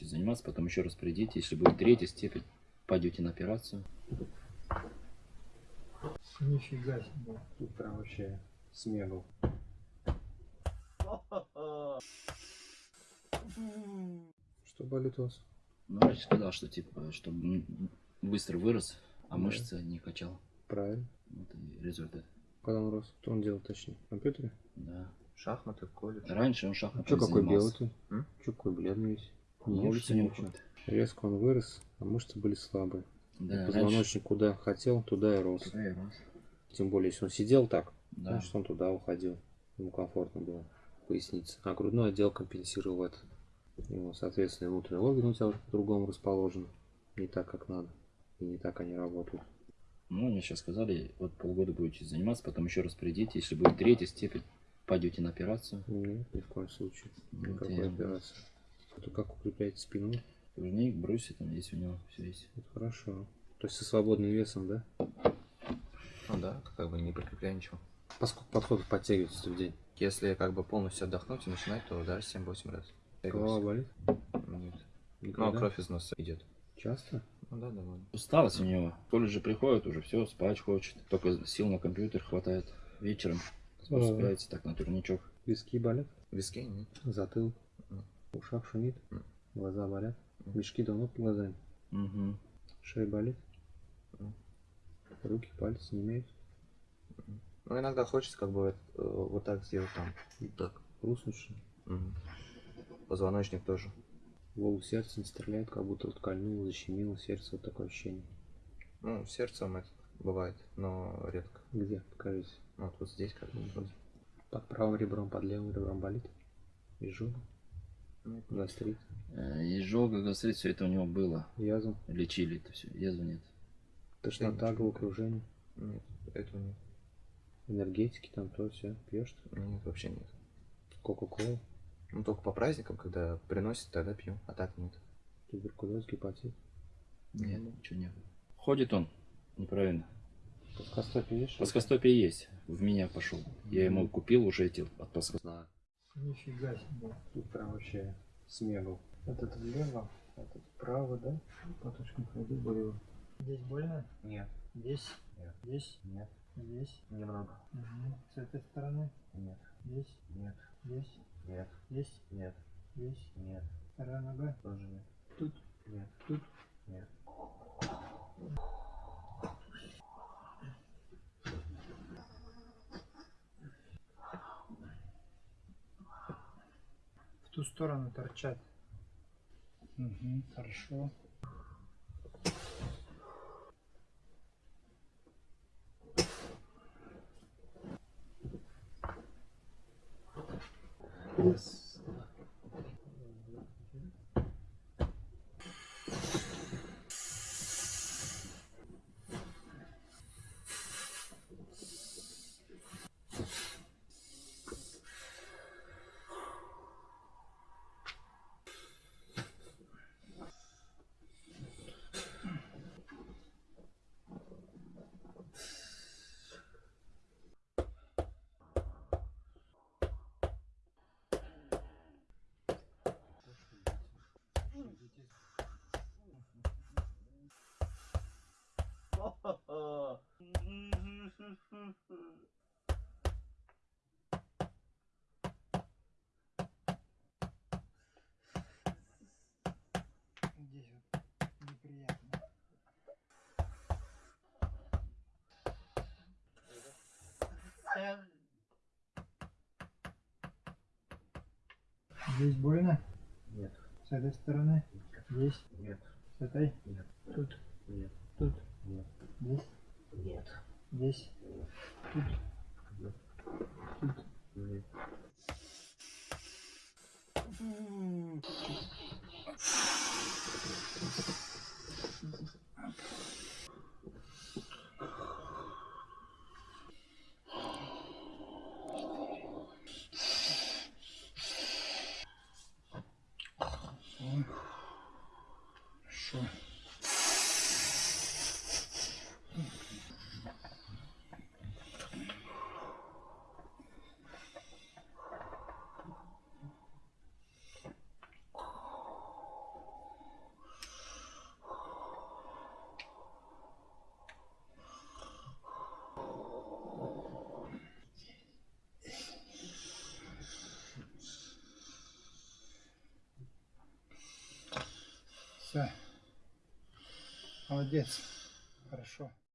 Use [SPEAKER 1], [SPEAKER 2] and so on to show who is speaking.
[SPEAKER 1] заниматься, потом еще раз придите. Если будет третья степень, пойдете на операцию.
[SPEAKER 2] Нифига себе.
[SPEAKER 3] Тут прям вообще смегал. Что болит у вас?
[SPEAKER 1] Ну, врач сказал, что типа, что быстро вырос, а
[SPEAKER 3] Да.
[SPEAKER 1] мышцы не качал.
[SPEAKER 3] Правильно.
[SPEAKER 1] Вот и результат.
[SPEAKER 3] Когда он рос? Что он делал точнее? В компьютере?
[SPEAKER 4] Шахматы, колледж.
[SPEAKER 1] Раньше он
[SPEAKER 3] А
[SPEAKER 1] шахматами
[SPEAKER 3] что какой белый ты? Че какой бледный весь?
[SPEAKER 1] На
[SPEAKER 3] Не ешь,
[SPEAKER 1] не уходит.
[SPEAKER 3] Резко он вырос, а мышцы были слабые.
[SPEAKER 1] Да, раньше.
[SPEAKER 3] Позвоночник куда хотел, туда и рос.
[SPEAKER 1] Туда и рос.
[SPEAKER 3] Тем более, если он сидел так,
[SPEAKER 1] Да.
[SPEAKER 3] значит он туда уходил. Ему комфортно было поясница. А грудной отдел компенсировал это. Его, соответственно, внутренние органы у тебя уже по-другому расположены. Не так, как надо. И не так они работают.
[SPEAKER 1] Ну, мне сейчас сказали, вот полгода будете заниматься, потом еще раз придите. Если будет третья степень, пойдете на операцию.
[SPEAKER 3] Нет, ни в коем случае.
[SPEAKER 1] Вот
[SPEAKER 3] Никакой
[SPEAKER 1] я-
[SPEAKER 3] операции. Это как укрепляете спину?
[SPEAKER 1] Кружник, брусья, там есть у него, все есть.
[SPEAKER 3] Это хорошо. То есть со свободным весом, да?
[SPEAKER 4] Ну да, как бы не прикрепляя ничего.
[SPEAKER 3] По сколько подходов подтягиваетесь в день?
[SPEAKER 4] Если как бы полностью отдохнуть и начинать, то да, 7-8 раз.
[SPEAKER 3] Голова болит?
[SPEAKER 4] Нет. Ну,
[SPEAKER 3] Никогда?
[SPEAKER 4] кровь из носа идет.
[SPEAKER 3] Часто?
[SPEAKER 4] Ну да, довольно.
[SPEAKER 1] Усталость у него. В колледже приходит уже, все, спать хочет. Только сил на компьютер хватает. Вечером спускается так на турничок.
[SPEAKER 3] Виски болят?
[SPEAKER 4] Виски нет.
[SPEAKER 3] Затылок?
[SPEAKER 4] М.
[SPEAKER 3] В ушах шумит? Глаза болят? Мешки давно под глазами?
[SPEAKER 1] Угу.
[SPEAKER 3] Шея болит? Руки, пальцы не имеют?
[SPEAKER 4] Ну иногда хочется как бы э, вот так сделать там. Вот так.
[SPEAKER 3] Ли?
[SPEAKER 4] Мгм. Позвоночник тоже.
[SPEAKER 3] Волос сердце не стреляет, как будто вот кольнуло, защемило сердце, вот такое ощущение.
[SPEAKER 4] Ну, сердцем это бывает, но редко.
[SPEAKER 3] Где? Покажите.
[SPEAKER 4] Ну, Вот, вот здесь как бы.
[SPEAKER 3] Под правым ребром, под левым ребром болит? Изжога?
[SPEAKER 4] Нет,
[SPEAKER 3] Гастрит?
[SPEAKER 1] Изжога, гастрит, все это у него было.
[SPEAKER 3] Язва?
[SPEAKER 1] Лечили это все. Язвы нет.
[SPEAKER 3] Тошнота, головокружение?
[SPEAKER 4] Нет, этого нет.
[SPEAKER 3] Энергетики там то все пьешь?
[SPEAKER 4] Нет, вообще нет.
[SPEAKER 3] Кока-кола?
[SPEAKER 4] Ну, только по праздникам, когда приносят, тогда пью, а так нет.
[SPEAKER 3] Туберкулез, гепатит?
[SPEAKER 1] Нет, ничего нет. Ходит он неправильно.
[SPEAKER 3] Плоскостопие есть?
[SPEAKER 1] Плоскостопие есть. В меня пошел. Я ему купил уже эти от плоскостопия.
[SPEAKER 2] Нифига себе.
[SPEAKER 3] Тут прям вообще смегал.
[SPEAKER 2] Этот влево, этот вправо, да?
[SPEAKER 3] По точкам ходу болело.
[SPEAKER 2] Здесь больно?
[SPEAKER 3] Нет.
[SPEAKER 2] Здесь?
[SPEAKER 3] Нет.
[SPEAKER 2] Здесь?
[SPEAKER 3] Нет.
[SPEAKER 2] Здесь?
[SPEAKER 3] Немного.
[SPEAKER 2] Угу. С этой стороны?
[SPEAKER 3] Нет.
[SPEAKER 2] Здесь?
[SPEAKER 3] Нет.
[SPEAKER 2] Здесь?
[SPEAKER 3] Нет.
[SPEAKER 2] Здесь?
[SPEAKER 3] Нет.
[SPEAKER 2] Здесь?
[SPEAKER 3] Нет.
[SPEAKER 2] Вторая нога?
[SPEAKER 3] Тоже нет.
[SPEAKER 2] Тут?
[SPEAKER 3] Нет.
[SPEAKER 2] Тут?
[SPEAKER 3] Нет.
[SPEAKER 2] Сторону торчат. Угу, хорошо. Здесь вот неприятно. Здесь больно?
[SPEAKER 3] Нет.
[SPEAKER 2] С этой стороны? Здесь?
[SPEAKER 3] Нет.
[SPEAKER 2] С этой?
[SPEAKER 3] Нет.
[SPEAKER 2] Тут?
[SPEAKER 3] Нет.
[SPEAKER 2] Тут?
[SPEAKER 3] Нет. Нет.
[SPEAKER 2] Здесь? Тут?
[SPEAKER 3] Нет.
[SPEAKER 2] Тут?
[SPEAKER 3] Нет.
[SPEAKER 2] Хорошо. Все. Молодец. Хорошо.